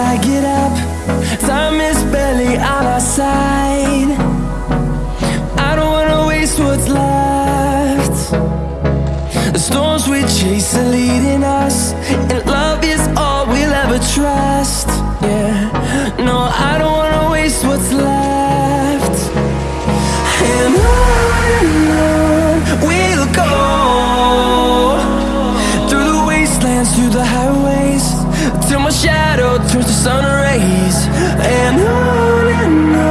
I get up. Time is barely on our side. I don't wanna waste what's left. The storms we chase are leading us, and love is all we'll ever trust. Yeah, no, I don't wanna waste what's left. Shadow turns to sun rays. And on and on